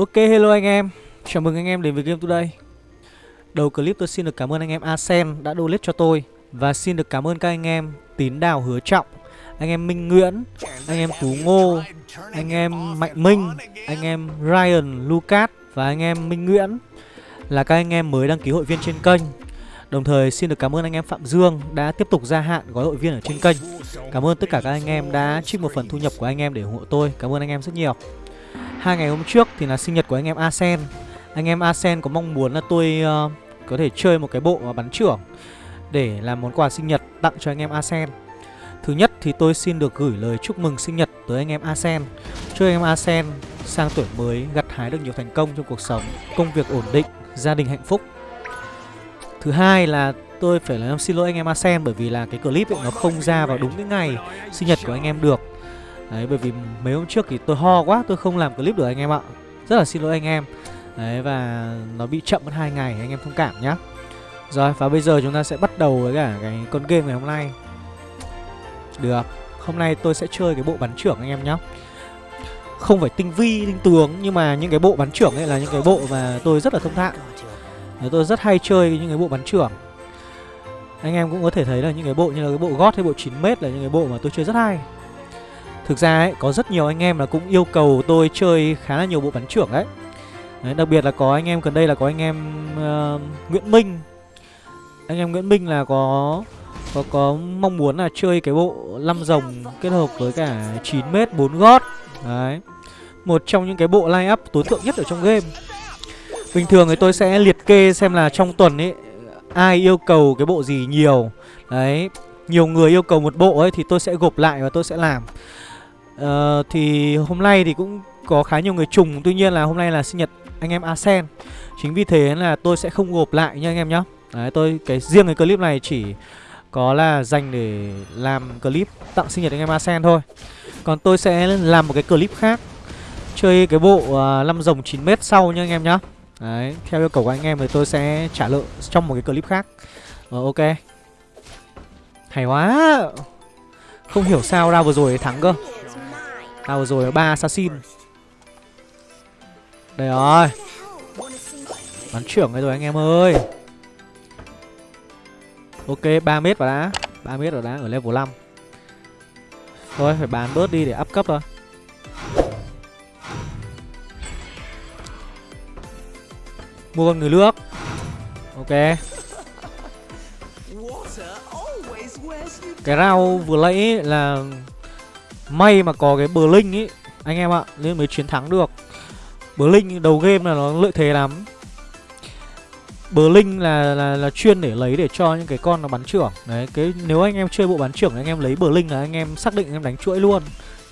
Ok hello anh em Chào mừng anh em đến với Game Today Đầu clip tôi xin được cảm ơn anh em Asen đã donate cho tôi Và xin được cảm ơn các anh em Tín Đào Hứa Trọng Anh em Minh Nguyễn Anh em Tú Ngô Anh em Mạnh Minh Anh em Ryan Lucas Và anh em Minh Nguyễn Là các anh em mới đăng ký hội viên trên kênh Đồng thời xin được cảm ơn anh em Phạm Dương đã tiếp tục gia hạn gói hội viên ở trên kênh Cảm ơn tất cả các anh em đã trích một phần thu nhập của anh em để ủng hộ tôi Cảm ơn anh em rất nhiều Hai ngày hôm trước thì là sinh nhật của anh em Asen. Anh em Asen có mong muốn là tôi uh, có thể chơi một cái bộ ờ, bắn trưởng Để làm món quà sinh nhật tặng cho anh em Asen. Thứ nhất thì tôi xin được gửi lời chúc mừng sinh nhật tới anh em Asen. Chúc anh em Asen sang tuổi mới gặt hái được nhiều thành công trong cuộc sống Công việc ổn định, gia đình hạnh phúc. Thứ hai là tôi phải làm xin lỗi anh em Asen bởi vì là cái clip ấy nó không ra vào đúng cái ngày sinh nhật của anh em được. Đấy bởi vì mấy hôm trước thì tôi ho quá tôi không làm clip được anh em ạ. Rất là xin lỗi anh em. Đấy và nó bị chậm mất hai ngày anh em thông cảm nhá. Rồi và bây giờ chúng ta sẽ bắt đầu với cả cái con game ngày hôm nay. Được Hôm nay tôi sẽ chơi cái bộ bắn trưởng anh em nhá. Không phải tinh vi, tinh tướng Nhưng mà những cái bộ bắn trưởng ấy là những cái bộ mà tôi rất là thông thạo. Tôi rất hay chơi những cái bộ bắn trưởng. Anh em cũng có thể thấy là những cái bộ như là cái bộ gót hay bộ 9m là những cái bộ mà tôi chơi rất hay. Thực ra ấy, có rất nhiều anh em là cũng yêu cầu tôi chơi khá là nhiều bộ bắn trưởng đấy. đấy Đặc biệt là có anh em gần đây là có anh em uh, Nguyễn Minh. Anh em Nguyễn Minh là có có có mong muốn là chơi cái bộ 5 rồng kết hợp với cả 9m 4 gót. Đấy Một trong những cái bộ line up tối thượng nhất ở trong game. Bình thường thì tôi sẽ liệt kê xem là trong tuần ấy Ai yêu cầu cái bộ gì nhiều. Đấy Nhiều người yêu cầu một bộ ấy thì tôi sẽ gộp lại và tôi sẽ làm uh, Thì hôm nay thì cũng có khá nhiều người trùng. Tuy nhiên là hôm nay là sinh nhật anh em Asen. Chính vì thế là tôi sẽ không gộp lại nha anh em nhá. Đấy tôi cái riêng cái clip này chỉ có là dành để làm clip tặng sinh nhật anh em Asen thôi. Còn tôi sẽ làm một cái clip khác. Chơi cái bộ à, uh, 5 rồng 9m sau nha anh em nhá. Đấy, theo yêu cầu của anh em thì tôi sẽ trả lợi trong một cái clip khác. Ờ, ok. Hay quá. Không hiểu sao ra vừa rồi thắng cơ. À vừa rồi, ba assassin. Đây rồi. Bắn trưởng đây rồi anh em ơi. Ok 3 mét vào đã. 3 mét vào đã, ở level 5 Thôi, phải bán bớt đi để up cấp thôi. Mua con người nước Ok. Cái rau vừa lấy là May mà có cái bờ linh ấy Anh em ạ Nên mới chiến thắng được. Bờ linh đầu game là nó lợi thế lắm. Bờ linh là, là là chuyên để lấy để cho những cái con nó bắn trưởng. Đấy cái nếu anh em chơi bộ bắn trưởng anh em lấy bờ linh là anh em xác định anh em đánh chuỗi luôn.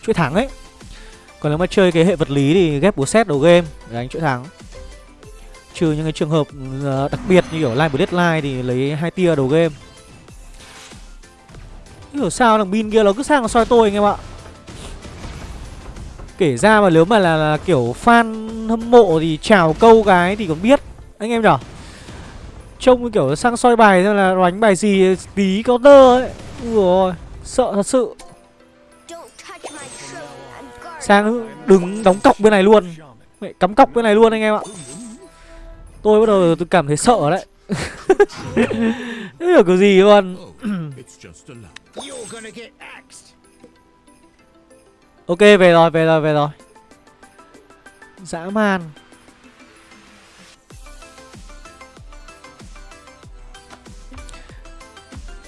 Chuỗi thắng ấy. Còn nếu mà chơi cái hệ vật lý thì ghép búa xét đầu game để đánh chuỗi thắng. Trừ những cái trường hợp ờ, đặc biệt như kiểu Line Deadline thì lấy hai tia đầu game. Hiểu sao thằng pin kia nó cứ sang nó soi tôi anh em ạ. Kể ra mà nếu mà là, là kiểu fan hâm mộ thì chào câu cái thì còn biết Anh em nhở? Trông kiểu sang soi bài xem là đánh bài gì tí counter ấy. Ui sợ thật sự. Sang đứng đóng cọc bên này luôn. Mẹ cắm cọc bên này luôn anh em ạ. Tôi bắt đầu tôi cảm thấy sợ đấy. Không hiểu kiểu gì luôn Ok về rồi về rồi về rồi. Dã man.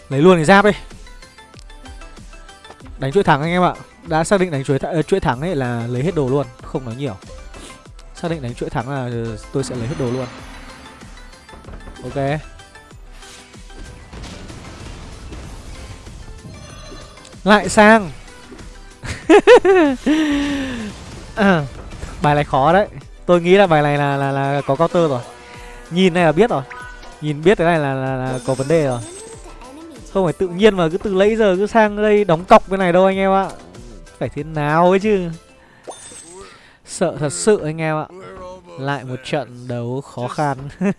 Lấy luôn cái giáp đi Đánh chuỗi thắng anh em ạ. Đã xác định đánh chuỗi, th ờ, chuỗi thắng ấy là lấy hết đồ luôn Không nói nhiều. Xác định đánh chuỗi thắng là ờ, tôi sẽ lấy hết đồ luôn. Ok. Lại sang à, Bài này khó đấy. Tôi nghĩ là bài này là là, là có counter rồi. Nhìn này là biết rồi. Nhìn biết cái này là, là, là có vấn đề rồi. Không phải tự nhiên mà cứ từ lấy giờ cứ sang đây đóng cọc cái này đâu anh em ạ. Phải thế nào ấy chứ. Sợ thật sự anh em ạ. Lại một trận đấu khó khăn.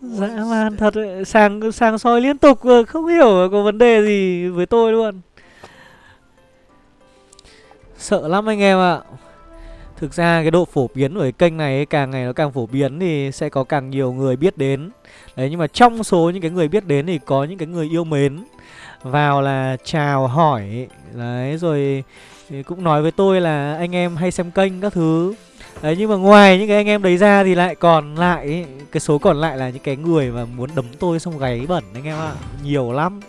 Dã man thật ấy. Sang sang soi liên tục Không hiểu có vấn đề gì với tôi luôn. Sợ lắm anh em ạ. Thực ra cái độ phổ biến của cái kênh này ấy, càng ngày nó càng phổ biến thì sẽ có càng nhiều người biết đến. Đấy nhưng mà trong số những cái người biết đến thì có những cái người yêu mến. Vào là chào hỏi Đấy rồi cũng nói với tôi là anh em hay xem kênh các thứ. Đấy nhưng mà ngoài những cái anh em đấy ra thì lại còn lại Cái số còn lại là những cái người mà muốn đấm tôi xong gáy bẩn anh em ạ. Nhiều lắm.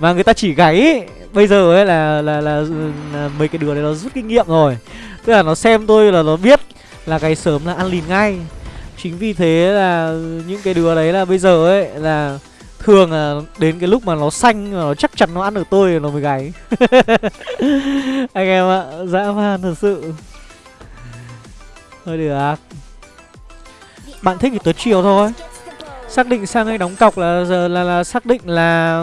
Mà người ta chỉ gáy Bây giờ ấy là, là, là, là mấy cái đứa đấy nó rút kinh nghiệm rồi. Tức là nó xem tôi là nó biết là gáy sớm là ăn lìn ngay. Chính vì thế là những cái đứa đấy là bây giờ ấy là Thường là đến cái lúc mà nó xanh nó chắc chắn nó ăn được tôi nó mới gáy. Anh em ạ, dã man thật sự. Thôi được Bạn thích thì tới chiều thôi. Xác định sang đây đóng cọc là giờ là, là xác định là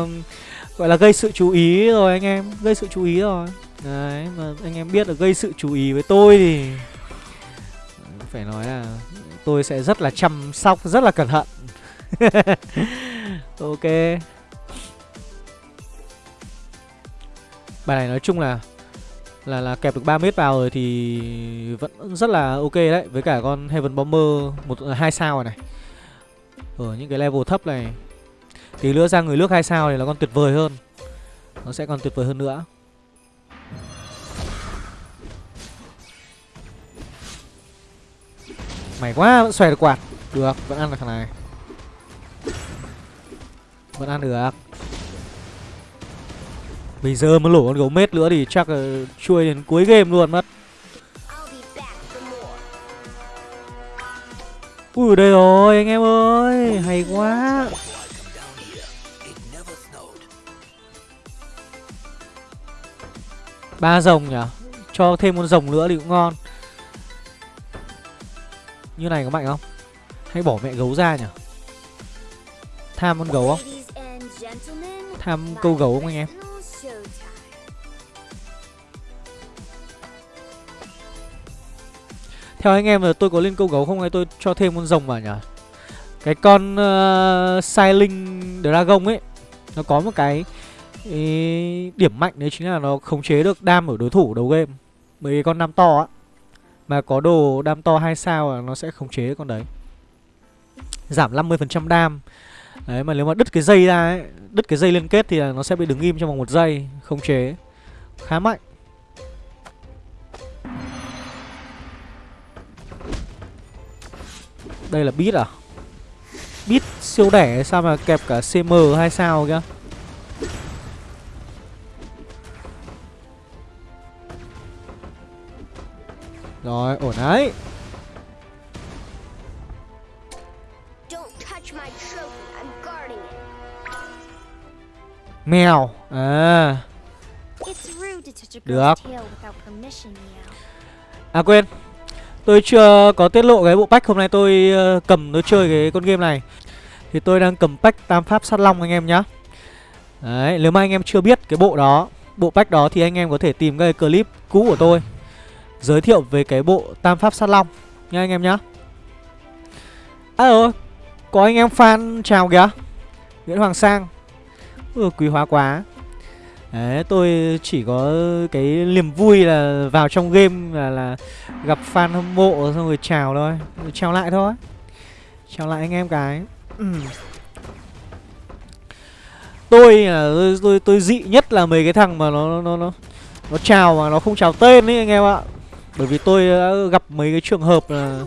Gọi là gây sự chú ý rồi anh em Gây sự chú ý rồi. Đấy mà anh em biết là gây sự chú ý với tôi thì Phải nói là tôi sẽ rất là chăm sóc, rất là cẩn thận. Ok. Bài này nói chung là là là kẹp được 3 mét vào rồi thì vẫn rất là ok đấy. Với cả con Heaven Bomber một hai sao rồi này. Ở những cái level thấp này thì nữa ra người nước hai sao thì nó còn tuyệt vời hơn. Nó sẽ còn tuyệt vời hơn nữa. Mày quá vẫn xòe được quạt. Được, vẫn ăn được thằng này. Vẫn ăn được Bây giờ mà lổ con gấu mết nữa thì chắc là chui đến cuối game luôn mất Ui đây rồi anh em ơi Hay quá ba rồng nhỉ? Cho thêm con rồng nữa thì cũng ngon. Như này có mạnh không? Hay bỏ mẹ gấu ra nhỉ? Tham con gấu không? Tham câu gấu không anh em? Theo anh em là tôi có lên câu gấu không hay tôi cho thêm con rồng vào nhỉ? Cái con ờ, uh, Sailing Dragon ấy Nó có một cái ý, điểm mạnh đấy chính là nó khống chế được đam ở đối thủ đầu game. Mấy con đam to á Mà có đồ đam to hai sao là nó sẽ khống chế con đấy. Giảm 50% đam. Đấy mà nếu mà đứt cái dây ra ấy Đứt cái dây liên kết thì nó sẽ bị đứng im trong vòng một giây Khống chế. Khá mạnh. Đây là bit à? Bit siêu đẻ sao mà kẹp cả CM hay sao kìa? Rồi ổn đấy. Mèo. À. Được. À quên. Tôi chưa có tiết lộ cái bộ pack hôm nay tôi uh, cầm nó chơi cái con game này. Thì tôi đang cầm pack Tam Pháp Sát Long anh em nhá. Đấy, nếu mà anh em chưa biết cái bộ đó Bộ pack đó thì anh em có thể tìm cái clip cũ của tôi Giới thiệu về cái bộ Tam Pháp Sát Long. Nha anh em nhá. À ơi, có anh em fan chào kìa. Nguyễn Hoàng Sang. Ừ, Quý hóa quá. Đấy, tôi chỉ có cái niềm vui là vào trong game là, là gặp fan hâm mộ xong rồi chào thôi. Chào lại thôi. Chào lại anh em cái. Ừ. Tôi là tôi, tôi, tôi dị nhất là mấy cái thằng mà nó nó nó nó chào mà nó không chào tên ấy anh em ạ. Bởi vì tôi đã gặp mấy cái trường hợp là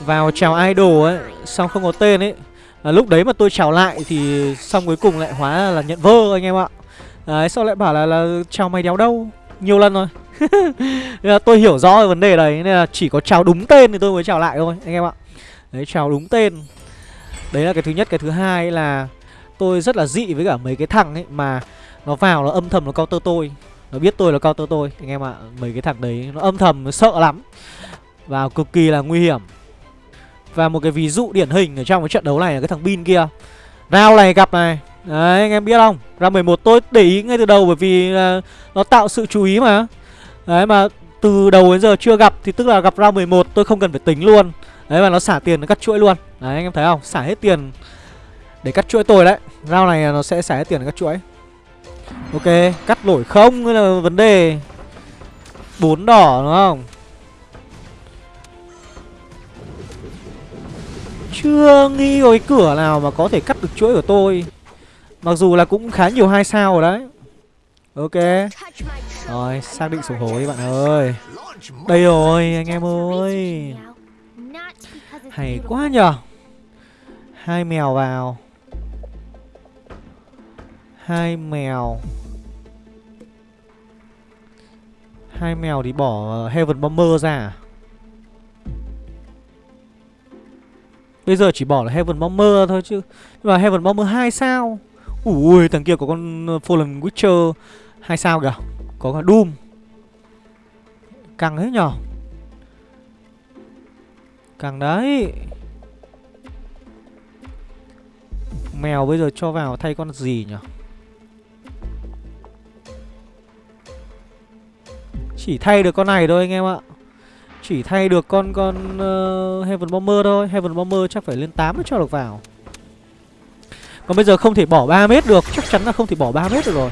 vào chào idol ấy Xong không có tên ấy. À, Lúc đấy mà tôi chào lại thì xong cuối cùng lại hóa là nhận vơ anh em ạ. Đấy sau lại bảo là, là chào mày đéo đâu? Nhiều lần rồi. Nên là tôi hiểu rõ vấn đề đấy Nên là chỉ có chào đúng tên thì tôi mới chào lại thôi Anh em ạ. Đấy chào đúng tên. Đấy là cái thứ nhất. Cái thứ hai là Tôi rất là dị với cả mấy cái thằng ấy Mà nó vào nó âm thầm nó counter tôi. Nó biết tôi là counter tôi. Anh em ạ Mấy cái thằng đấy nó âm thầm nó sợ lắm. Và cực kỳ là nguy hiểm. Và một cái ví dụ điển hình ở trong cái trận đấu này là cái thằng Bin kia. Rao này gặp này. Đấy anh em biết không? Ra 11 tôi để ý ngay từ đầu bởi vì uh, nó tạo sự chú ý mà. Đấy mà từ đầu đến giờ chưa gặp thì tức là gặp ra 11 tôi không cần phải tính luôn. Đấy mà nó xả tiền nó cắt chuỗi luôn. Đấy anh em thấy không? Xả hết tiền để cắt chuỗi tôi đấy. Rao này nó sẽ xả hết tiền để cắt chuỗi. Ok, Cắt nổi không? Là vấn đề. Bốn đỏ, đúng không? Chưa nghĩ có cái cửa nào mà có thể cắt được chuỗi của tôi. Mặc dù là cũng khá nhiều hai sao rồi đấy. Ok. Rồi, xác định sổ hối, bạn ơi. Đây rồi, anh em ơi. Hay quá nhở Hai mèo vào. Hai mèo. Hai mèo thì bỏ Heaven Bomber ra? À? Bây giờ chỉ bỏ là Heaven Bomber thôi chứ. Nhưng mà Heaven Bomber 2 sao? Ui, thằng kia có con Fallen Witcher 2 sao kìa. Có cả Doom. Căng hết nhở? Căng đấy. Mèo bây giờ cho vào thay con gì nhỉ Chỉ thay được con này thôi anh em ạ. Chỉ thay được con con uh, Heaven Bomber thôi. Heaven Bomber chắc phải lên 8 mới cho được vào. Còn bây giờ không thể bỏ 3 mét được. Chắc chắn là không thể bỏ 3 mét được rồi.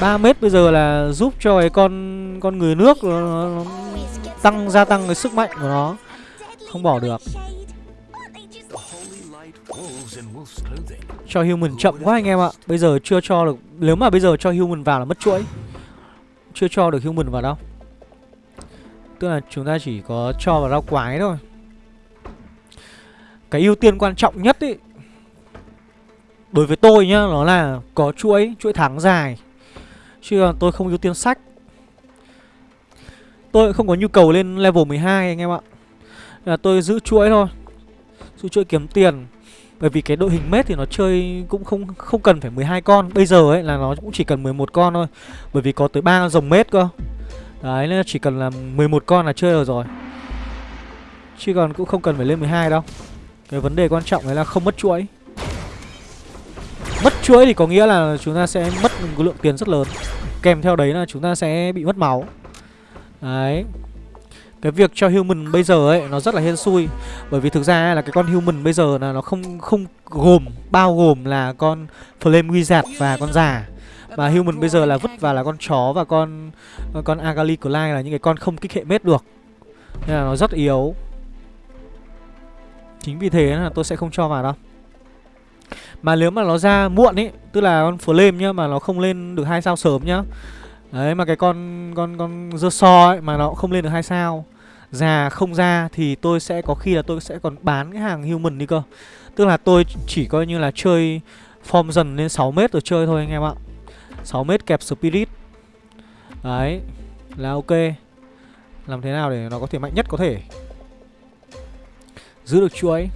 3 mét bây giờ là giúp cho cái con con người nước nó, nó tăng gia tăng cái sức mạnh của nó. Không bỏ được. Cho human chậm quá anh em ạ. Bây giờ chưa cho được. Nếu mà bây giờ cho human vào là mất chuỗi chưa cho được human vào đâu. Tức là chúng ta chỉ có cho vào rau quái thôi. Cái ưu tiên quan trọng nhất ý, Đối với tôi nhá, Nó là có chuỗi Chuỗi thắng dài. Chứ tôi không ưu tiên sách. Tôi không có nhu cầu lên level 12 anh em ạ. Là Tôi giữ chuỗi thôi, Giữ chuỗi kiếm tiền bởi vì cái đội hình mết thì nó chơi cũng không không cần phải 12 con. Bây giờ ấy là nó cũng chỉ cần 11 con thôi. Bởi vì có tới ba dòng mết cơ. Đấy, nên chỉ cần là 11 con là chơi được rồi. Chứ còn cũng không cần phải lên 12 đâu. Cái vấn đề quan trọng đấy là không mất chuỗi. Mất chuỗi thì có nghĩa là chúng ta sẽ mất một lượng tiền rất lớn. Kèm theo đấy là chúng ta sẽ bị mất máu. Đấy cái việc cho human bây giờ ấy, nó rất là hên xui. Bởi vì thực ra là cái con human bây giờ là nó không không gồm, bao gồm là con flame wizard và con già. Mà human bây giờ là vứt vào là con chó và con con agali Clyde là những cái con không kích hệ mết được. Nên là nó rất yếu. Chính vì thế là tôi sẽ không cho vào đâu. Mà nếu mà nó ra muộn ấy tức là con flame nhá, mà nó không lên được hai sao sớm nhá. Đấy, mà cái con con con dơ so ấy, mà nó không lên được hai sao ra không ra thì tôi sẽ có khi là tôi sẽ còn bán cái hàng human đi cơ. Tức là tôi chỉ coi như là chơi form dần lên 6 mét rồi chơi thôi anh em ạ. 6 mét kẹp spirit. Đấy Là ok. Làm thế nào để nó có thể mạnh nhất có thể? Giữ được chuỗi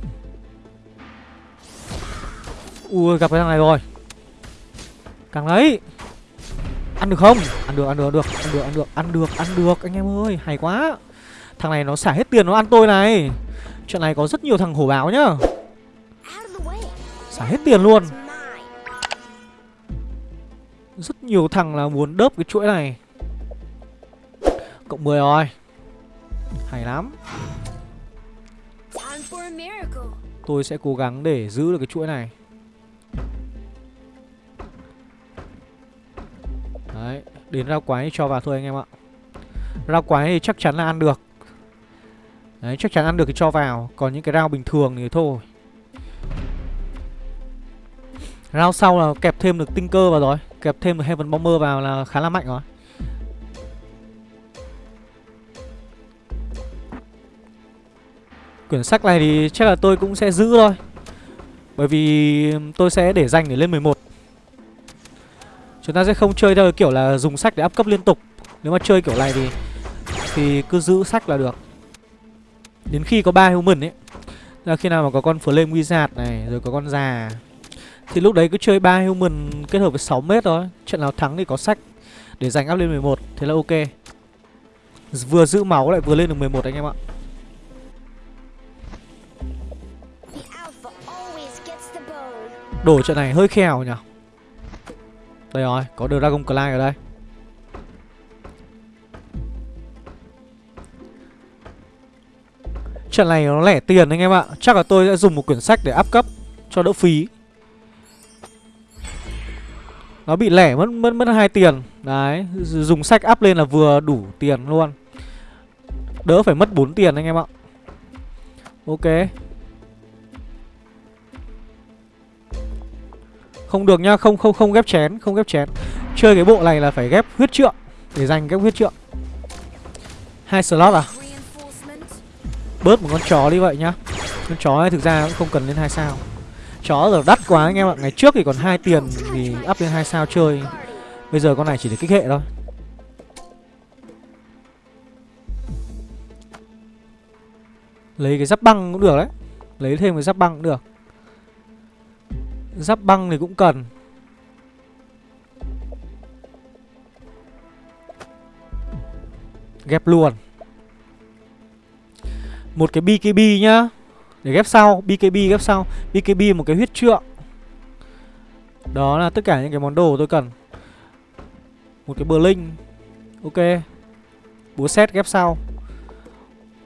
Ui gặp cái thằng này rồi. Càng đấy Ăn được không? Ăn được, ăn được, ăn được, ăn được, ăn được, ăn được, ăn được anh em ơi, hay quá. Thằng này nó xả hết tiền nó ăn tôi này. Chuyện này có rất nhiều thằng hổ báo nhá. Xả hết tiền luôn. Rất nhiều thằng là muốn đớp cái chuỗi này. Cộng 10 rồi. Hay lắm. Tôi sẽ cố gắng để giữ được cái chuỗi này. Đấy, đến rau quái cho vào thôi anh em ạ Rau quái thì chắc chắn là ăn được Đấy, chắc chắn ăn được thì cho vào. Còn những cái rau bình thường thì thôi. Rau sau là kẹp thêm được tinh cơ vào rồi. Kẹp thêm được Heaven Bomber vào là khá là mạnh rồi. Quyển sách này thì chắc là tôi cũng sẽ giữ thôi. Bởi vì tôi sẽ để dành để lên 11 Chúng ta sẽ không chơi theo kiểu là dùng sách để áp cấp liên tục. Nếu mà chơi kiểu này thì Thì cứ giữ sách là được. Đến khi có ba human ấy là khi nào mà có con flame wizard này Rồi có con già. Thì lúc đấy cứ chơi ba human kết hợp với 6 mét thôi. Trận nào thắng thì có sách Để giành áp lên 11 Thế là ok. Vừa giữ máu lại vừa lên được 11 anh em ạ. Đổ trận này hơi khèo nhỉ? Đây rồi, có Dragon Clyde ở đây Trận này nó lẻ tiền anh em ạ Chắc là tôi sẽ dùng một quyển sách để áp cấp Cho đỡ phí Nó bị lẻ mất mất mất hai tiền Đấy Dùng sách áp lên là vừa đủ tiền luôn Đỡ phải mất 4 tiền anh em ạ Ok Không được nhá, không không không ghép chén, không ghép chén. Chơi cái bộ này là phải ghép huyết trượng để dành ghép huyết trượng. Hai slot à? Bớt một con chó đi vậy nhá. Con chó ấy thực ra cũng không cần lên hai sao. Chó giờ đắt quá anh em ạ. Ngày trước thì còn hai tiền thì up lên hai sao chơi. Bây giờ con này chỉ để kích hệ thôi. Lấy cái giáp băng cũng được đấy. Lấy thêm cái giáp băng cũng được. Giáp băng thì cũng cần Ghép luôn một cái BKB nhá. Để ghép sau BKB ghép sau. BKB một cái huyết trượng. Đó là tất cả những cái món đồ tôi cần. Một cái bờ linh Ok. Búa xét ghép sau.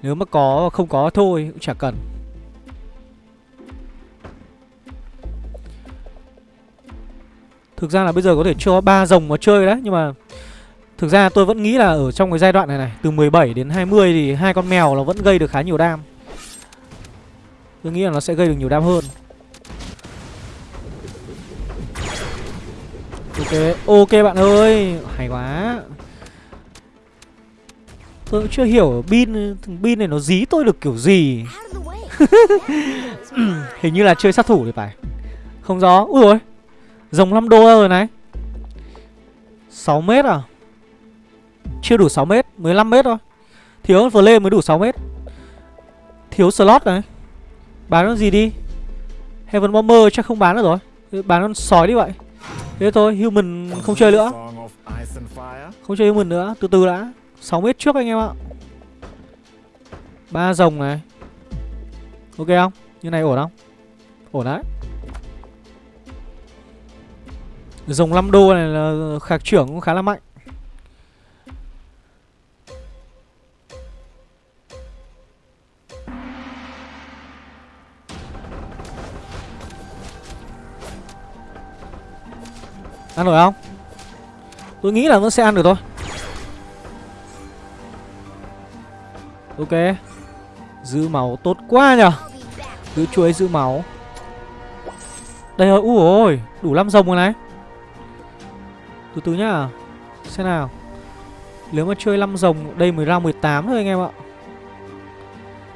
Nếu mà có không có thôi, cũng chả cần. Thực ra là bây giờ có thể cho ba rồng mà chơi đấy, Nhưng mà Thực ra tôi vẫn nghĩ là ở trong cái giai đoạn này này Từ 17 đến 20 thì hai con mèo nó vẫn gây được khá nhiều đam. Tôi nghĩ là nó sẽ gây được nhiều đam hơn. Ok, ok bạn ơi Hay quá. Tôi cũng chưa hiểu pin thằng pin này nó dí tôi được kiểu gì. Hình như là chơi sát thủ thì phải. Không gió Ui rồi Rồng 5 đô rồi này. 6 mét à? Chưa đủ 6 m, 15 m thôi. Thiếu vừa mới đủ 6 m. Thiếu slot này. Bán con gì đi? Heaven Bomber chắc không bán được rồi. Bán con sói đi vậy. Thế thôi human không chơi nữa. Không chơi human nữa Từ từ đã. 6 m trước anh em ạ. Ba rồng này. Ok không? Như này ổn không? Ổn đấy. Dòng 5 đô này là khạc trưởng cũng khá là mạnh. Ăn được không? Tôi nghĩ là vẫn sẽ ăn được thôi. Ok. Giữ máu tốt quá nhở Giữ chuối giữ máu. Đây rồi, ui ôi Đủ 5 rồng rồi này. Từ từ nhá. Xem nào. Nếu mà chơi 5 rồng Đây mới ra 18 thôi anh em ạ.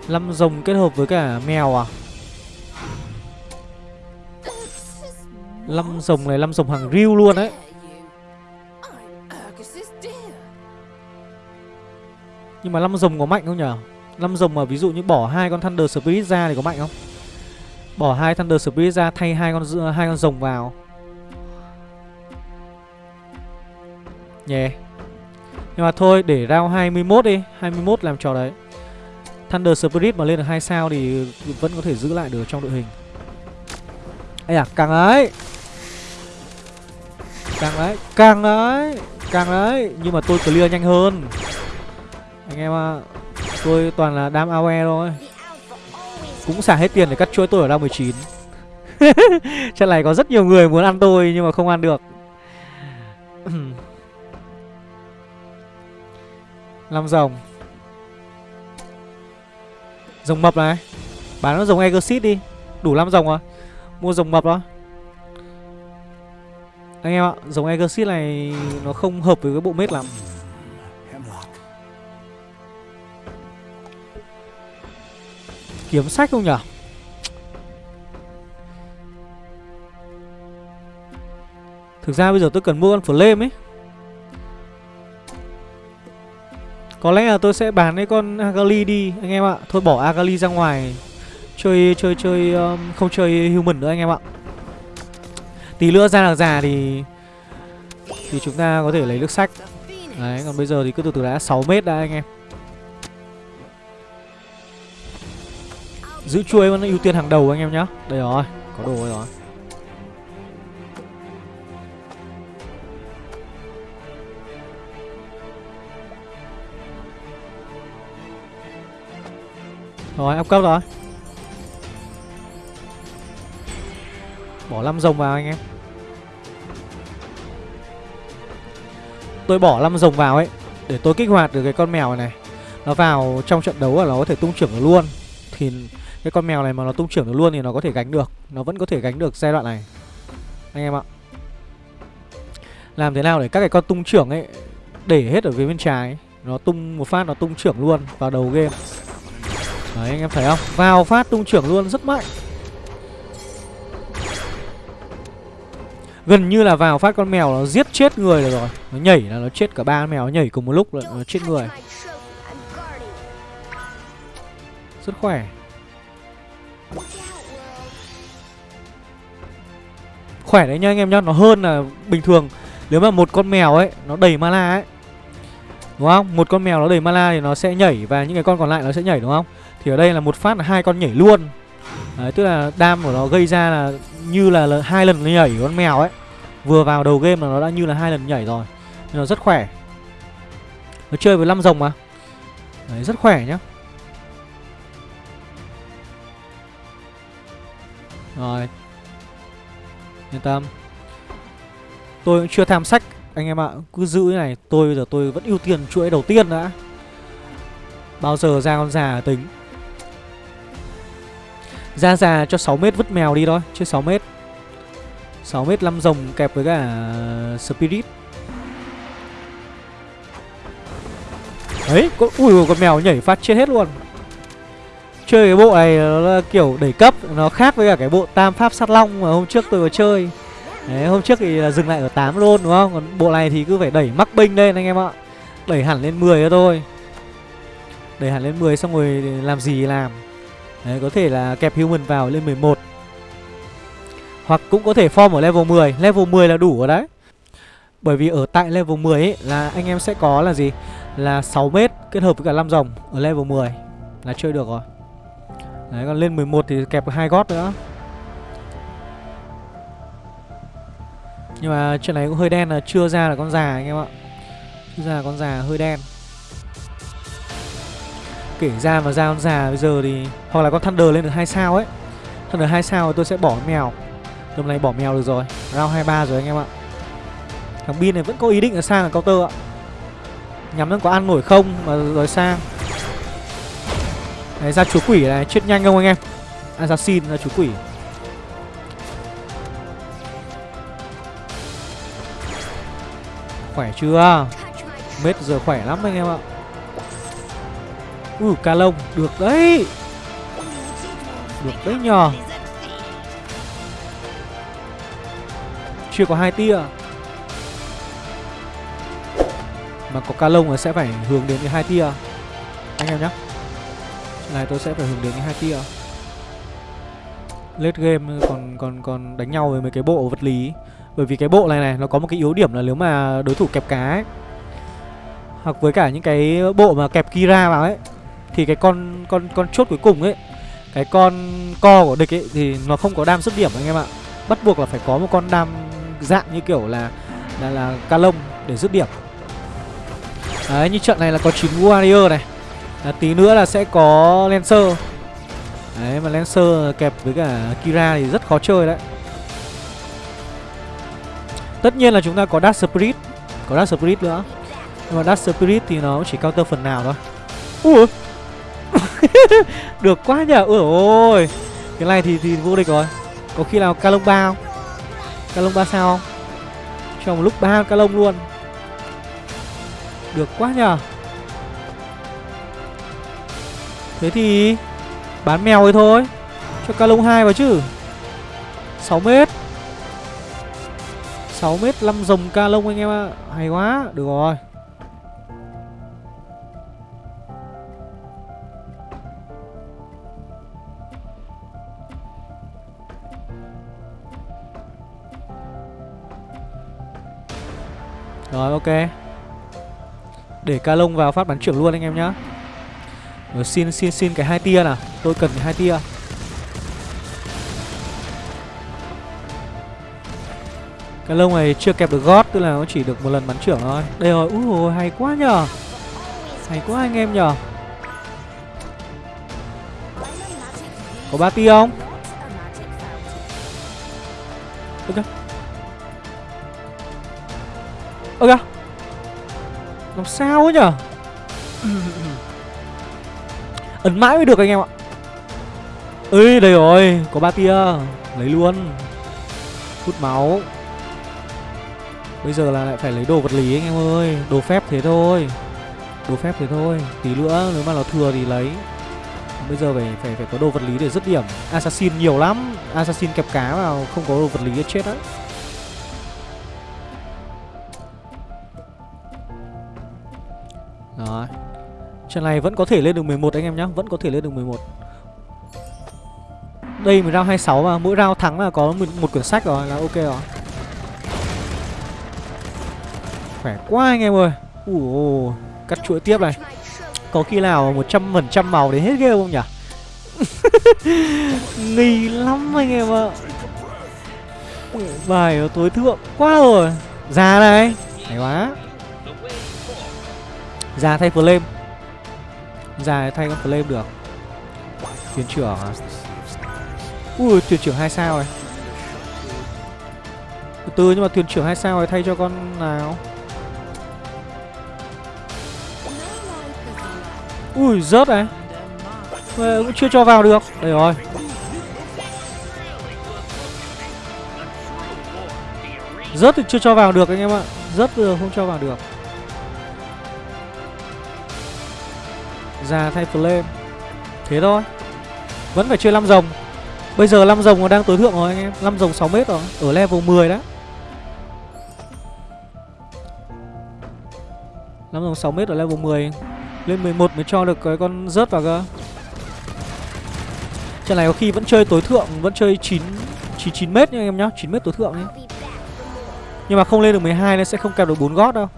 5 rồng kết hợp với cả mèo à? Lâm rồng này, Lâm rồng hàng riêu luôn đấy. Nhưng mà Lâm rồng có mạnh không nhở? Lâm rồng mà ví dụ như bỏ hai con Thunder Spirit ra thì có mạnh không? Bỏ hai Thunder Spirit ra, thay hai con hai con rồng vào. Yeah Nhưng mà thôi, để round 21 đi. 21 làm trò đấy. Thunder Spirit mà lên được 2 sao thì vẫn có thể giữ lại được trong đội hình. Ây à càng ấy. Càng đấy Càng đấy Càng đấy. Nhưng mà tôi clear nhanh hơn. Anh em ạ à, Tôi toàn là đam AOE thôi. Cũng xả hết tiền để cắt chuỗi tôi ở round 19 Trận này có rất nhiều người muốn ăn tôi Nhưng mà không ăn được. Năm rồng. Rồng mập này. Bán nó rồng Exit đi. Đủ năm rồng rồi. Mua rồng mập đó. Anh em ạ giống Exit này Nó không hợp với cái bộ mết lắm. Kiếm sách không nhở? Thực ra bây giờ tôi cần mua con flame ấy. Có lẽ là tôi sẽ bán cái con Agali đi anh em ạ. Thôi bỏ Agali ra ngoài. Chơi chơi chơi um, không chơi human nữa anh em ạ. Tí nữa ra là già thì Thì chúng ta có thể lấy nước sách. Đấy, còn bây giờ thì cứ từ từ đã 6 mét đã anh em. Giữ chuôi vẫn ưu tiên hàng đầu anh em nhá. Đây rồi, có đồ rồi. Rồi áp cấp rồi. Bỏ 5 rồng vào anh em. Tôi bỏ năm rồng vào ấy để tôi kích hoạt được cái con mèo này, này. Nó vào trong trận đấu là nó có thể tung trưởng được luôn. Thì cái con mèo này mà nó tung trưởng được luôn thì nó có thể gánh được. Nó vẫn có thể gánh được giai đoạn này. Anh em ạ. Làm thế nào để các cái con tung trưởng ấy để hết ở phía bên trái? Nó tung một phát nó tung trưởng luôn vào đầu game. Đấy anh em thấy không? Vào phát tung trưởng luôn rất mạnh. Gần như là vào phát con mèo nó giết chết người được rồi. Nó nhảy là nó chết cả ba con mèo, nó nhảy cùng một lúc là nó chết người. Rất khỏe. Khỏe đấy nha anh em nhá, nó hơn là bình thường. Nếu mà một con mèo ấy, nó đầy mana ấy, đúng không? Một con mèo nó đầy mana thì nó sẽ nhảy và những cái con còn lại nó sẽ nhảy, đúng không? Thì ở đây là một phát là hai con nhảy luôn đấy tức là đam của nó gây ra là như là, là hai lần nhảy của con mèo ấy. Vừa vào đầu game là nó đã như là hai lần nhảy rồi. Nên nó rất khỏe. Nó chơi với năm rồng mà. Đấy rất khỏe nhá. Rồi. Yên tâm. Tôi cũng chưa tham sách Anh em ạ. Cứ giữ cái này Tôi giờ tôi vẫn ưu tiên chuỗi đầu tiên đã. Bao giờ ra con già tính. Ra già cho 6 mét vứt mèo đi thôi Chứ 6 mét. 6 mét 5 rồng kẹp với cả ờ, Spirit. Đấy con, Ui con mèo nhảy phát chết hết luôn. Chơi cái bộ này nó là kiểu đẩy cấp Nó khác với cả cái bộ tam pháp sát long mà hôm trước tôi có chơi. Đấy hôm trước thì là dừng lại ở 8 luôn đúng không? Còn bộ này thì cứ phải đẩy mắc binh lên anh em ạ. Đẩy hẳn lên 10 cho thôi. Đẩy hẳn lên 10 xong rồi làm gì làm. Đấy, có thể là kẹp human vào lên 11 Hoặc cũng có thể form ở level 10 Level 10 là đủ rồi đấy. Bởi vì ở tại level 10 ấy là anh em sẽ có là gì? Là 6m kết hợp với cả 5 dòng ở level 10 Là chơi được rồi. Đấy, còn lên 11 thì kẹp hai gót nữa. Nhưng mà chuyện này cũng hơi đen là chưa ra là con già anh em ạ. Chưa ra là con già, hơi đen. Kể ra mà ra con già, bây giờ thì Hoặc là con Thunder lên được hai sao ấy. Thunder hai sao thì tôi sẽ bỏ mèo. Hôm nay bỏ mèo được rồi, Round 23 rồi anh em ạ. Thằng Bin này vẫn có ý định là sang là counter ạ. Nhắm nó có ăn nổi không mà rồi sang. Đấy ra chúa quỷ này, chết nhanh không anh em? Assassin, ra chúa quỷ. Khỏe chưa? Mết giờ khỏe lắm anh em ạ. Ừ, Ui ca lông, Được đấy. Được đấy nhờ. Chưa có hai tia. Mà có ca lông là sẽ phải hướng đến cái hai tia. Anh em nhé này, tôi sẽ phải hướng đến cái hai tia. Late game, còn còn còn đánh nhau với mấy cái bộ vật lý. Bởi vì cái bộ này này, nó có một cái yếu điểm là nếu mà đối thủ kẹp cá ấy, hoặc với cả những cái bộ mà kẹp kira vào ấy thì cái con con con chốt cuối cùng ấy cái con co của địch ấy thì nó không có đam xuất điểm anh em ạ. Bắt buộc là phải có một con đam dạng như kiểu là là là ca lông để dứt điểm. Đấy như trận này là có 9 warrior này. À, Tí nữa là sẽ có Lancer. Đấy mà Lancer kẹp với cả Kira thì rất khó chơi đấy. Tất nhiên là chúng ta có Dark Spirit Có Dark Spirit nữa. Nhưng mà Dark Spirit thì nó chỉ counter phần nào thôi. Ui! Được quá nhở ôi ôi. Cái này thì thì vô địch rồi. Có khi nào Calong ba không? Calong ba sao không? Cho một lúc ba Calong luôn. Được quá nhở Thế thì Bán mèo ấy thôi. Cho ca lông 2 vào chứ. 6 mét. 6 mét 5 dòng ca lông anh em ạ. À. Hay quá. Được rồi. Ok. Để ca lông vào phát bắn trưởng luôn anh em nhá. Rồi xin xin xin cái hai tia nào. Tôi cần cái hai tia. Cái lông này chưa kẹp được gót Tức là nó chỉ được một lần bắn trưởng thôi. Đây rồi, úi ôi hay quá nhờ. Hay quá anh em nhờ. Có ba tia không? Ơ kìa Làm sao ấy nhở? Ấn mãi mới được anh em ạ. Ơi đây rồi, Có ba tia. Lấy luôn. Hút máu. Bây giờ là lại phải lấy đồ vật lý anh em ơi. Đồ phép thế thôi. Đồ phép thế thôi. Tí nữa, nếu mà nó thừa thì lấy. Bây giờ phải phải phải có đồ vật lý để dứt điểm. Assassin nhiều lắm. Assassin kẹp cá vào, không có đồ vật lý chết đấy Rồi. Trận này vẫn có thể lên được 11 anh em nhá Vẫn có thể lên được 11 Đây mình round 26 mà Mỗi round thắng là có một, một quyển sách rồi là ok rồi. Khỏe quá anh em ơi. Ủa, Cắt chuỗi tiếp này. Có khi nào 100% màu để hết game không nhỉ? Nghi lắm anh em ạ. Bài tối thượng quá rồi. Già này. Hay quá. Già thay flame. Già thay con flame được. Thuyền trưởng à Ui, thuyền trưởng hai sao rồi? Từ từ nhưng mà thuyền trưởng hai sao rồi thay cho con nào? Ui, rớt này. Mà cũng chưa cho vào được. Đây rồi. Rớt thì chưa cho vào được anh em ạ. Rớt vừa không cho vào được. Già thay flame. Thế thôi. Vẫn phải chơi 5 rồng. Bây giờ 5 rồng nó đang tối thượng rồi anh em. 5 rồng 6m rồi. Ở level 10 đó 5 rồng 6m ở level 10 Lên 11 mới cho được cái con rớt vào cơ. Trận này có khi vẫn chơi tối thượng Vẫn chơi 9 9, 9 mét nha anh em nhá. 9 mét tối thượng ấy. Nhưng mà không lên được 12 nên sẽ không kẹp được 4 gót đâu.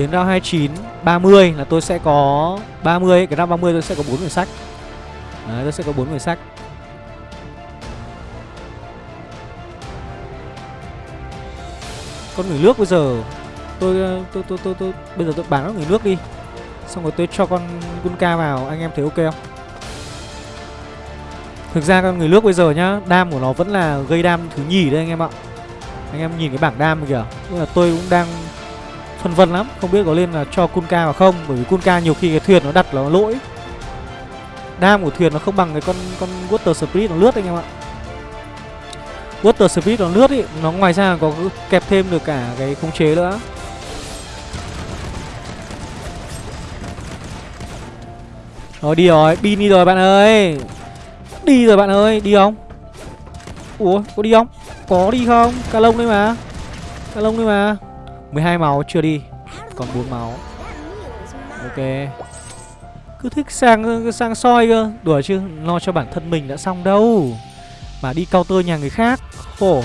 Đến round 29 30 là tôi sẽ có 30 Cái round 30 tôi sẽ có 4 quyển sách. Đấy tôi sẽ có 4 quyển sách. Con người nước bây giờ tôi tôi, tôi tôi tôi tôi bây giờ tôi bán nó người nước đi. Xong rồi tôi cho con Gunka vào Anh em thấy ok không? Thực ra con người nước bây giờ nhá Đam của nó vẫn là gây đam thứ nhì đấy anh em ạ. Anh em nhìn cái bảng đam kìa Tức là tôi cũng đang phân vân lắm. Không biết có lên là cho Kunka vào không? Bởi vì Kunka nhiều khi cái thuyền nó đặt là lỗi. Đam của thuyền nó không bằng cái con con water spirit nó lướt anh em ạ. Water spirit nó lướt ý, nó ngoài ra có kẹp thêm được cả cái khống chế nữa. Rồi, đi rồi pin đi rồi bạn ơi. Đi rồi bạn ơi, đi không? Ủa, có đi không? Có đi không? Ca lông đấy mà. Ca lông đấy mà. 12 máu chưa đi, Còn 4 máu. Ok. Cứ thích sang sang soi cơ. Đùa chứ, Lo cho bản thân mình đã xong đâu. Mà đi counter nhà người khác, Khổ.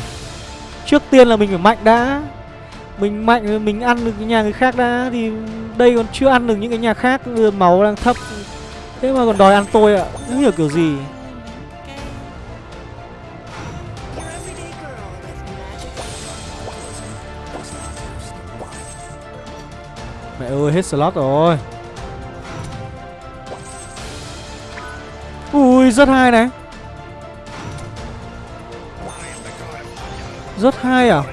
Trước tiên là mình phải mạnh đã. Mình mạnh, mình ăn được cái nhà người khác đã, Thì đây còn chưa ăn được những cái nhà khác Máu đang thấp. Thế mà còn đòi ăn tôi ạ. À. Không hiểu kiểu gì. Ơi hết slot rồi. Ui, rất hay này. Rất hay à?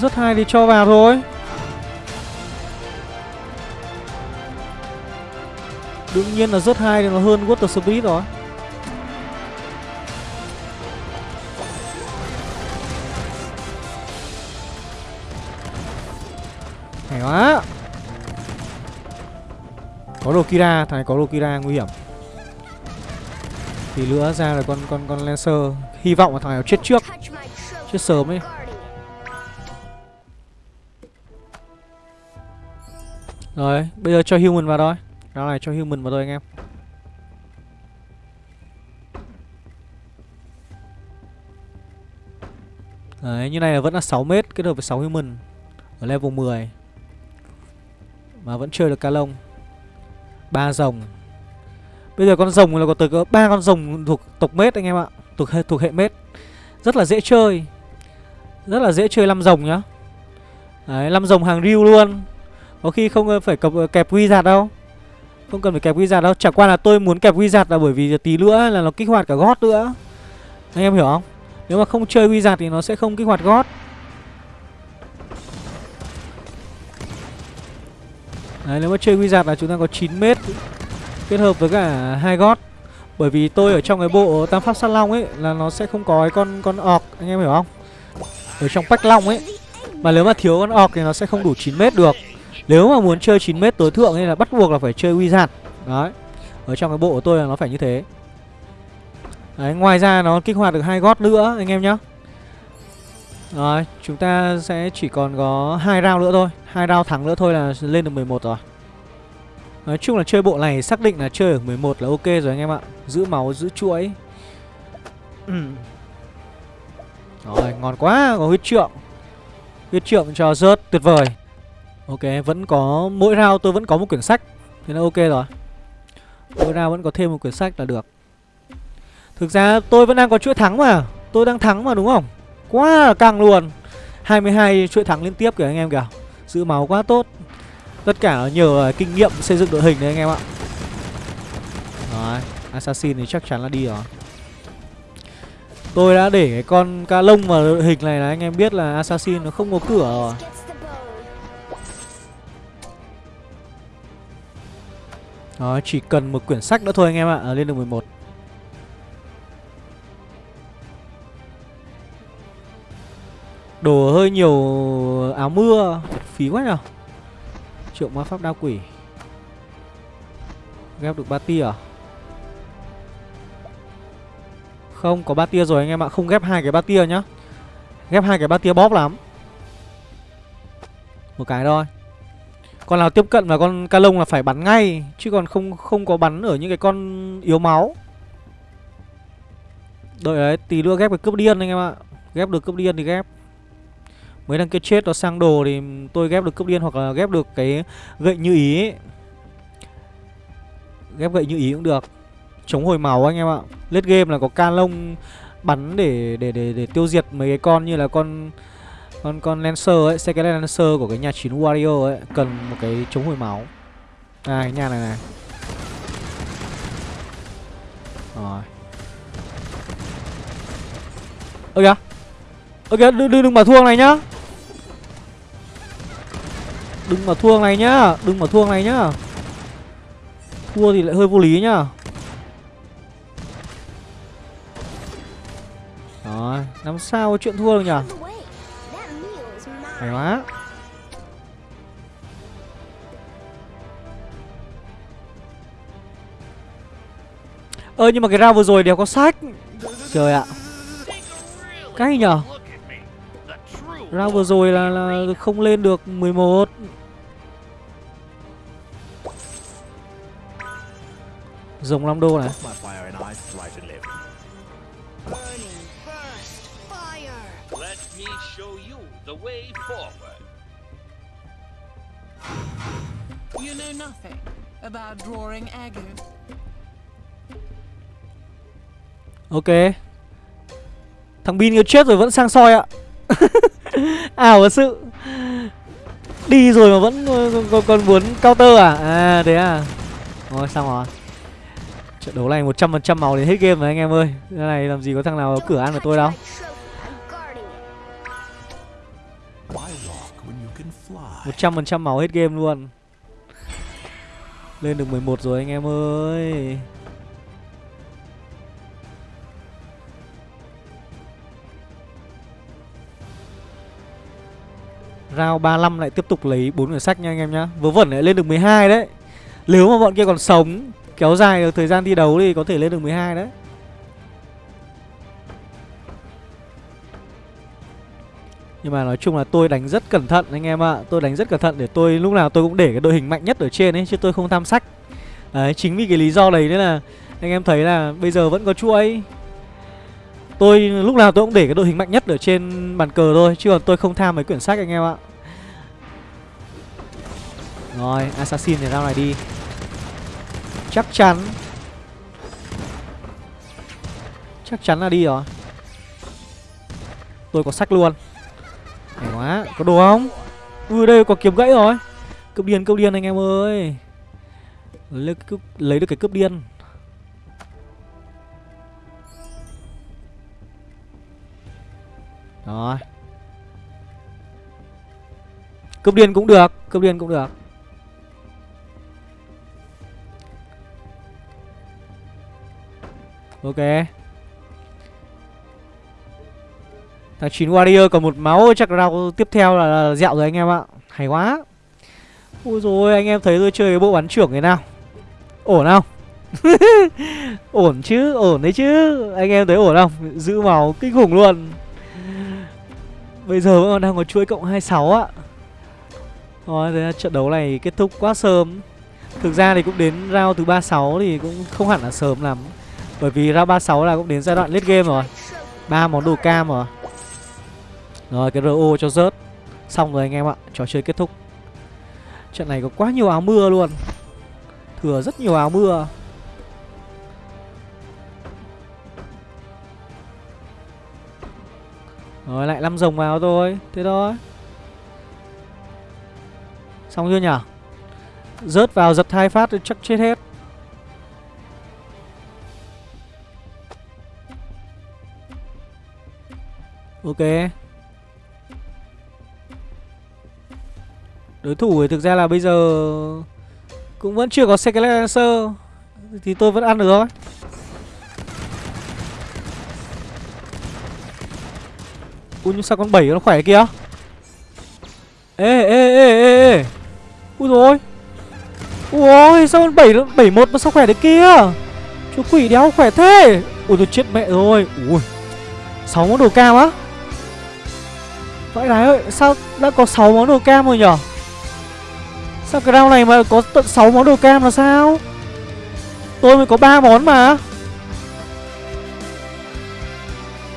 Rất hay thì cho vào thôi. Đương nhiên là rất hay thì nó hơn Water Speed rồi. Đồ Kira, thằng này có đồ Kira nguy hiểm. Thì nữa ra là con con con Lancer. Hy vọng là thằng này chết trước. Chết sớm ấy. Rồi, bây giờ cho human vào thôi. Đó này cho human vào thôi anh em. Đấy, như này là vẫn là 6 mét kết hợp với 6 human Ở level 10 mà vẫn chơi được ca lông ba rồng. Bây giờ con rồng là có tới có ba con rồng thuộc tộc mết anh em ạ Thuộc hệ, thuộc hệ mết. Rất là dễ chơi Rất là dễ chơi năm rồng nhá. Đấy, 5 rồng hàng riu luôn. Có khi không ờ, phải cập, ờ, kẹp quy giạt đâu. Không cần phải kẹp wizard đâu. Chẳng qua là tôi muốn kẹp wizard là bởi vì tí nữa là nó kích hoạt cả gót nữa. Anh em hiểu không? Nếu mà không chơi wizard thì nó sẽ không kích hoạt gót. Đấy, nếu mà chơi wizard là chúng ta có 9 mét Kết hợp với cả hai gót. Bởi vì tôi ở trong cái bộ tam pháp sát long ấy Là nó sẽ không có cái con con orc, Anh em hiểu không? Ở trong bách long ấy. Mà nếu mà thiếu con orc thì nó sẽ không đủ 9 mét được. Nếu mà muốn chơi 9 mét tối thượng ấy là bắt buộc là phải chơi wizard Đấy. Ở trong cái bộ của tôi là nó phải như thế. Đấy, ngoài ra nó kích hoạt được hai gót nữa, anh em nhá rồi, chúng ta sẽ chỉ còn có hai round nữa thôi. Hai round thắng nữa thôi là lên được 11 rồi. Nói chung là chơi bộ này xác định là chơi ở 11 là ok rồi anh em ạ. Giữ máu, giữ chuỗi. Rồi, ngon quá, có huyết trượng. Huyết trượng cho rớt, tuyệt vời. Ok, vẫn có, mỗi round tôi vẫn có một quyển sách Thế là ok rồi. Mỗi round vẫn có thêm một quyển sách là được. Thực ra tôi vẫn đang có chuỗi thắng mà. Tôi đang thắng mà đúng không? Quá là căng luôn. 22 chuỗi thắng liên tiếp kìa anh em kìa. Giữ máu quá tốt. Tất cả nhờ kinh nghiệm xây dựng đội hình đấy anh em ạ. Rồi Assassin thì chắc chắn là đi rồi. Tôi đã để cái con ca lông vào đội hình này là anh em biết là Assassin nó không có cửa rồi. Đó, chỉ cần một quyển sách nữa thôi anh em ạ, lên được 11 Đồ hơi nhiều áo mưa, Phí quá nhở? Triệu ma pháp đao quỷ. Ghép được ba tia à? Không, có ba tia rồi anh em ạ. Không ghép hai cái ba tia nhá. Ghép hai cái ba tia bóp lắm. Một cái thôi. Con nào tiếp cận là con ca lông là phải bắn ngay, Chứ còn không không có bắn ở những cái con yếu máu. Đợi đấy, Tí nữa ghép cái cướp điên anh em ạ. Ghép được cướp điên thì ghép. Mấy thằng kia chết nó sang đồ thì tôi ghép được cướp điên hoặc là ghép được cái gậy như ý ấy. Ghép gậy như ý cũng được Chống hồi máu anh em ạ Lết game là có ca lông bắn để để để để tiêu diệt mấy cái con như là con con con lancer ấy, xe cái lancer của cái nhà chín wario ấy cần một cái chống hồi máu. À cái nhà này này. Rồi. Ơ kìa. Ơ kìa, đừng đừng đừng bảo thua này nhá. Đừng mà thua này nhá Đừng mà thua này nhá. Thua thì lại hơi vô lý nhá. Rồi Làm sao có chuyện thua được nhỉ? Hay quá. Ơ nhưng mà cái round vừa rồi đều có sách. Trời ạ. Cái nhở Round vừa rồi là, là không lên được 11 Rồng 5 đô này You know nothing about drawing agu. Ok. Thằng Bin kia chết rồi vẫn sang soi ạ. À, ảo thật sự. Đi rồi mà vẫn còn, còn muốn counter à? À thế à. thôi xong rồi. Trận đấu này 100% màu đến hết game rồi anh em ơi Cái này làm gì có thằng nào cửa ăn của tôi đâu 100% máu hết game luôn Lên được 11 rồi anh em ơi Round 35 lại tiếp tục lấy bốn quyển sách nha anh em nhá. Vớ vẩn lại lên được 12 đấy. Nếu mà bọn kia còn sống, Kéo dài được thời gian thi đấu thì có thể lên được 12 đấy. Nhưng mà nói chung là tôi đánh rất cẩn thận anh em ạ. À. Tôi đánh rất cẩn thận để tôi, lúc nào tôi cũng để cái đội hình mạnh nhất ở trên ấy, Chứ tôi không tham sách. Đấy, chính vì cái lý do đấy nên là Anh em thấy là bây giờ vẫn có chuỗi Tôi lúc nào tôi cũng để cái đội hình mạnh nhất ở trên bàn cờ thôi Chứ còn tôi không tham mấy quyển sách anh em ạ. Rồi Assassin thì ra này đi. Chắc chắn. Chắc chắn là đi rồi. Tôi có sách luôn. Hay quá Có đồ không? Ui đây có kiếm gãy rồi. Cướp điên cướp điên anh em ơi. Lấy, cướp, lấy được cái cướp điên. Rồi. Cướp điên cũng được Cướp điên cũng được. Ok. Thằng 9 Warrior còn một máu chắc rau tiếp theo là, là dẹo rồi anh em ạ. Hay quá. Ôi rồi anh em thấy tôi chơi cái bộ bắn trưởng thế nào. Ổn không? Ổn chứ Ổn đấy chứ. Anh em thấy ổn không? Giữ máu kinh khủng luôn. Bây giờ vẫn còn đang có chuỗi cộng 26 ạ, Rồi thế trận đấu này kết thúc quá sớm. Thực ra thì cũng đến round thứ 36 thì cũng không hẳn là sớm lắm. Bởi vì round 36 là cũng đến giai đoạn late game rồi. ba món đồ cam rồi. Rồi cái RO cho rớt. Xong rồi anh em ạ Trò chơi kết thúc. Trận này có quá nhiều áo mưa luôn. Thừa rất nhiều áo mưa. Rồi, lại năm rồng vào thôi Thế thôi Xong chưa nhở Rớt vào giật hai phát thì chắc chết hết. Ok. Đối thủ thì thực ra là bây giờ Cũng vẫn chưa có Secret Lancer, Thì tôi vẫn ăn được thôi. Ui, nhưng sao con 7 nó khỏe kìa? Ê ê ê ê ê. Ui rồi Ui, sao con 7 nó 71 nó sao khỏe đấy kia? Chú quỷ đéo khỏe thế. Ui tôi chết mẹ rồi. Ui. 6 món đồ cam á? Vãi đái ơi, Sao đã có 6 món đồ cam rồi nhở? Sao cái round này mà có tận 6 món đồ cam là sao? Tôi mới có 3 món mà.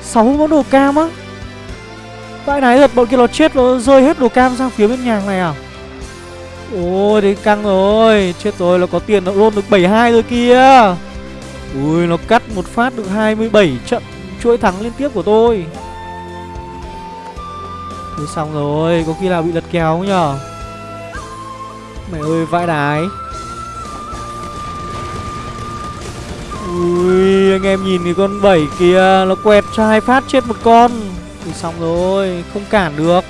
6 món đồ cam á? Vãi đái thật, bọn kia nó chết nó rơi hết đồ cam sang phía bên nhà này à? Ôi đấy căng rồi, Chết rồi nó có tiền nó roll được 72 rồi kia Ui, nó cắt một phát được 27 trận, chuỗi thắng liên tiếp của tôi. Thôi xong rồi, Có khi nào bị lật kéo không nhở Mẹ ơi, vãi đái. Ui, anh em nhìn cái con 7 kia, Nó quẹt cho hai phát chết một con. Thì xong rồi, Không cản được.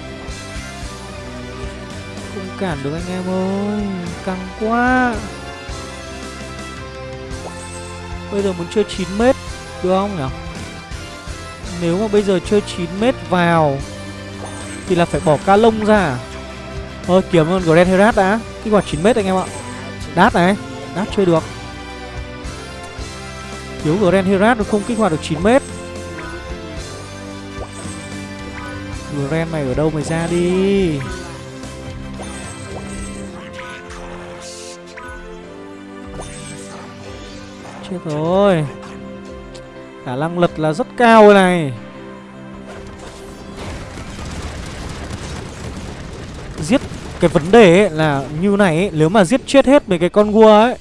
Không cản được anh em ơi, Căng quá. Bây giờ muốn chơi 9m Được không nhỉ? Nếu mà bây giờ chơi 9m vào, Thì là phải bỏ ca lông ra à? Thôi kiếm con Grand Herat đã. Kích hoạt 9m anh em ạ. Đát này, Đát chơi được. Thiếu Grand Herat nó không kích hoạt được 9m ren mày ở đâu mày ra đi. Chết rồi. Khả năng lật là rất cao này. Giết cái vấn đề ấy là như này ấy, Nếu mà giết chết hết mấy cái con gua ấy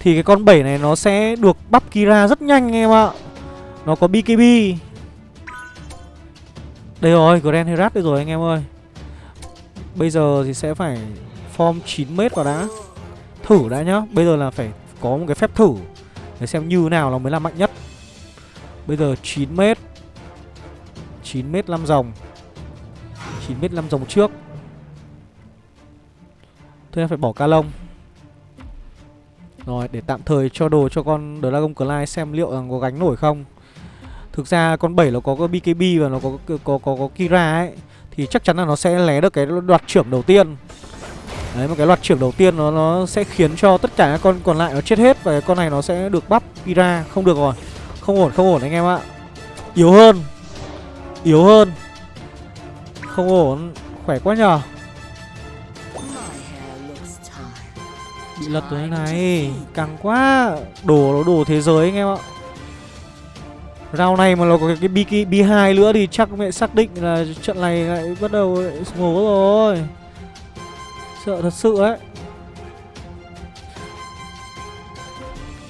Thì cái con 7 này nó sẽ được bắp Kira rất nhanh em ạ. Nó có BKB đây rồi, Grand Herat đây rồi anh em ơi. Bây giờ thì sẽ phải form 9m vào đã. Thử đã nhá. Bây giờ là phải có một cái phép thử Để xem như nào nó mới là mạnh nhất. Bây giờ 9m 9m 5 dòng 9m 5 dòng trước. Thôi em phải bỏ ca lông. Rồi để tạm thời cho đồ cho con Dragon Clyde xem liệu rằng có gánh nổi không. Thực ra con 7 nó có cái BKB và nó có có, có, có, có Kira ấy Thì chắc chắn là nó sẽ lé được cái đoạt trưởng đầu tiên. Đấy, một cái loạt trưởng đầu tiên nó nó sẽ khiến cho tất cả các con còn lại nó chết hết Và cái con này nó sẽ được bắp Kira. Không được rồi. Không ổn, không ổn anh em ạ. Yếu hơn. Yếu hơn. Không ổn. Khỏe quá nhờ. Bị lật rồi này. Căng quá. Đồ nó đồ thế giới anh em ạ. Rau này mà nó có cái BK, B2 nữa thì chắc mẹ xác định là trận này lại bắt đầu ngố rồi. Sợ thật sự ấy.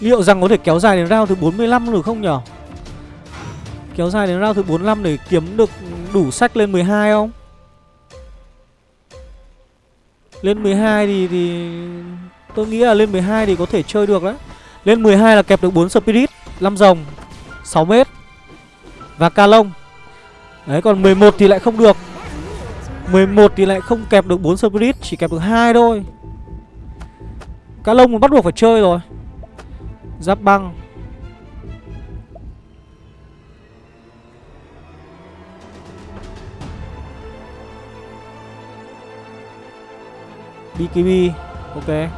Liệu rằng có thể kéo dài đến round thứ 45 được không nhở? Kéo dài đến round thứ 45 để kiếm được đủ sách lên 12 không? Lên 12 thì thì Tôi nghĩ là lên 12 thì có thể chơi được đấy. Lên 12 là kẹp được 4 Spirit 5 rồng 6 mét và ca lông. Đấy, còn 11 thì lại không được. 11 thì lại không kẹp được 4 Spirit, Chỉ kẹp được hai thôi. Cá lông bắt buộc phải chơi rồi. Giáp băng. BKB Ok.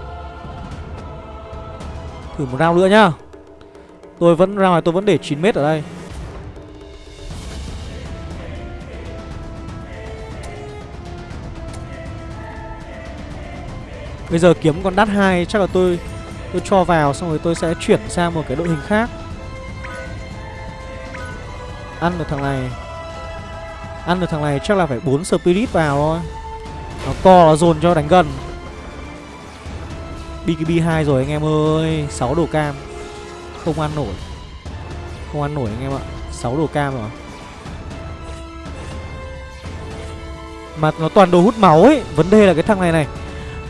Thử một round nữa nhá. Tôi vẫn ra ngoài tôi vẫn để 9m ở đây. Bây giờ kiếm con đắt hai chắc là tôi tôi cho vào xong rồi tôi sẽ chuyển sang một cái đội hình khác. Ăn được thằng này. Ăn được thằng này chắc là phải 4 spirit vào thôi. Nó co nó dồn cho đánh gần. BKB 2 rồi anh em ơi, 6 đồ cam. Không ăn nổi. Không ăn nổi anh em ạ. 6 đồ cam rồi. Mà nó toàn đồ hút máu ấy Vấn đề là cái thằng này này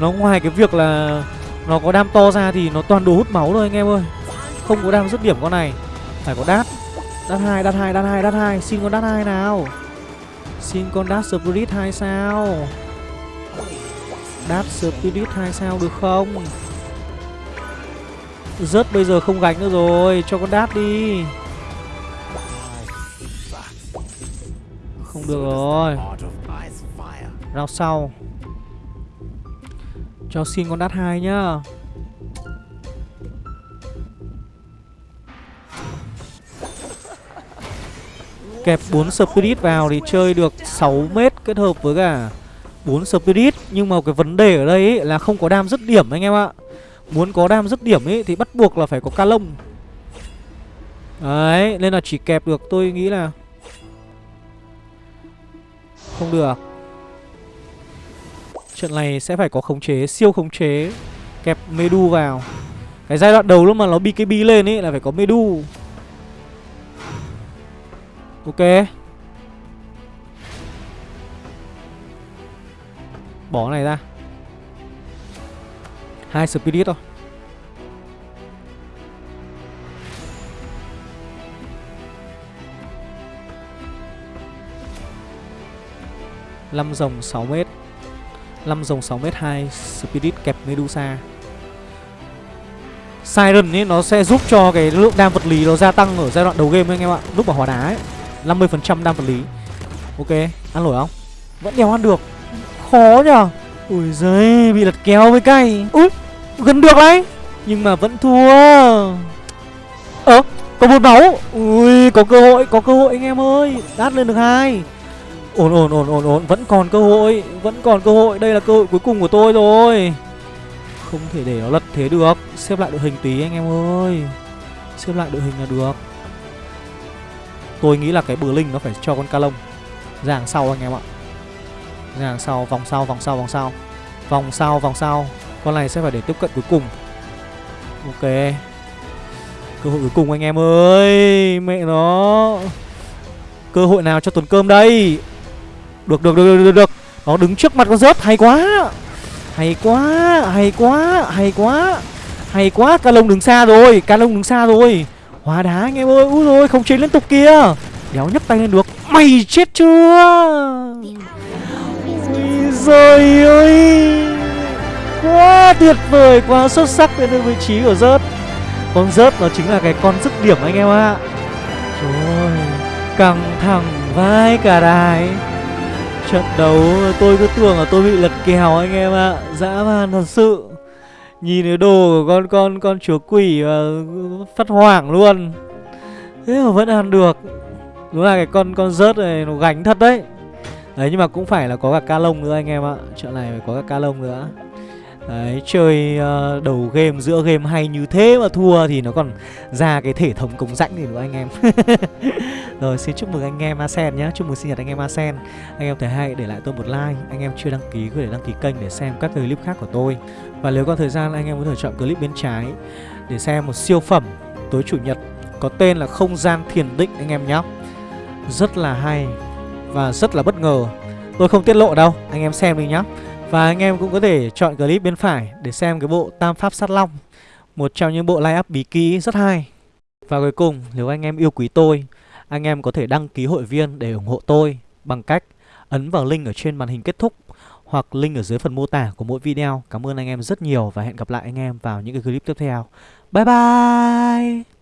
nó ngoài cái việc là Nó có đam to ra thì nó toàn đồ hút máu thôi anh em ơi. Không có đam dứt điểm con này. Phải có đát. Đát hai đát hai đát hai đát hai. Xin con đát hai nào. Xin con đát spirit hai sao. Đát spirit hai sao được không? Rớt bây giờ không gánh nữa rồi. Cho con đát đi. Không được rồi. Rao sau cho xin con đắt hai nhá. Kẹp 4 Spirit vào thì chơi được 6 mét kết hợp với cả 4 Spirit. Nhưng mà cái vấn đề ở đây ấy là không có đam dứt điểm anh em ạ. Muốn có đam dứt điểm ấy thì bắt buộc là phải có ca lông. Đấy, nên là chỉ kẹp được tôi nghĩ là Không được. Trận này sẽ phải có khống chế, siêu khống chế Kẹp Medu vào. Cái giai đoạn đầu lúc mà nó BKB lên ấy là phải có Medu. Ok. Bỏ này ra. Hai Spirit thôi. Năm rồng 6 mét. 5 dòng 6m2 Spirit kẹp Medusa. Siren ấy nó sẽ giúp cho cái lượng đam vật lý nó gia tăng ở giai đoạn đầu game anh em ạ Lúc mà hóa đá ấy. 50% đam vật lý. Ok, ăn nổi không? Vẫn đéo ăn được. Khó nhở Ui giời, bị lật kéo với cay. Ui, gần được đấy. Nhưng mà vẫn thua. Ơ, có một máu. Ui, có cơ hội, có cơ hội anh em ơi. Đát lên được hai. Ổn ổn ổn ổn ổn. Vẫn còn cơ hội, Vẫn còn cơ hội. Đây là cơ hội cuối cùng của tôi rồi. Không thể để nó lật thế được. Xếp lại đội hình tí anh em ơi. Xếp lại đội hình là được. Tôi nghĩ là cái bờ linh nó phải cho con ca lông Ra hàng sau anh em ạ. Ra hàng sau, Vòng sau vòng sau vòng sau. Vòng sau vòng sau. Con này sẽ phải để tiếp cận cuối cùng. Ok. Cơ hội cuối cùng anh em ơi. Mẹ nó. Cơ hội nào cho tuần cơm đây? Được được được được được. Nó đứng trước mặt con rớt hay quá. Hay quá Hay quá Hay quá. Hay quá, Ca lông đứng xa rồi, Ca lông đứng xa rồi. Hóa đá anh em ơi. Úi rồi không chế liên tục kia Đéo nhấc tay lên được. Mày chết chưa? Ui giời ơi Quá tuyệt vời, Quá xuất sắc đến được vị trí của rớt Con rớt nó chính là cái con dứt điểm anh em ạ. Trời Căng thẳng vai cả đài. Trận đấu. Tôi cứ tưởng là tôi bị lật kèo anh em ạ. À. Dã man thật sự. Nhìn cái đồ của con con con chúa quỷ và phát hoảng luôn. Thế mà vẫn ăn được. Đúng là cái con con rớt này nó gánh thật đấy. Đấy, nhưng mà cũng phải là có cả ca lông nữa anh em ạ. Trận này phải có cả ca lông nữa. Đấy, chơi uh, đầu game, giữa game hay như thế mà thua thì nó còn ra cái thể thống cống rãnh thì nữa anh em. Rồi, xin chúc mừng anh em Asen nhé, chúc mừng sinh nhật anh em Asen. Anh em thấy hay để lại tôi một like, anh em chưa đăng ký có thể đăng ký kênh để xem các clip khác của tôi. Và nếu có thời gian anh em có thể chọn clip bên trái để xem một siêu phẩm tối chủ nhật có tên là Không gian thiền định anh em nhé Rất là hay và rất là bất ngờ. Tôi không tiết lộ đâu, anh em xem đi nhá. Và anh em cũng có thể chọn clip bên phải để xem cái bộ Tam Pháp Sát Long, Một trong những bộ line up bí kỹ rất hay. Và cuối cùng, nếu anh em yêu quý tôi, Anh em có thể đăng ký hội viên để ủng hộ tôi Bằng cách ấn vào link ở trên màn hình kết thúc Hoặc link ở dưới phần mô tả của mỗi video. Cảm ơn anh em rất nhiều và hẹn gặp lại anh em vào những cái clip tiếp theo. Bye bye!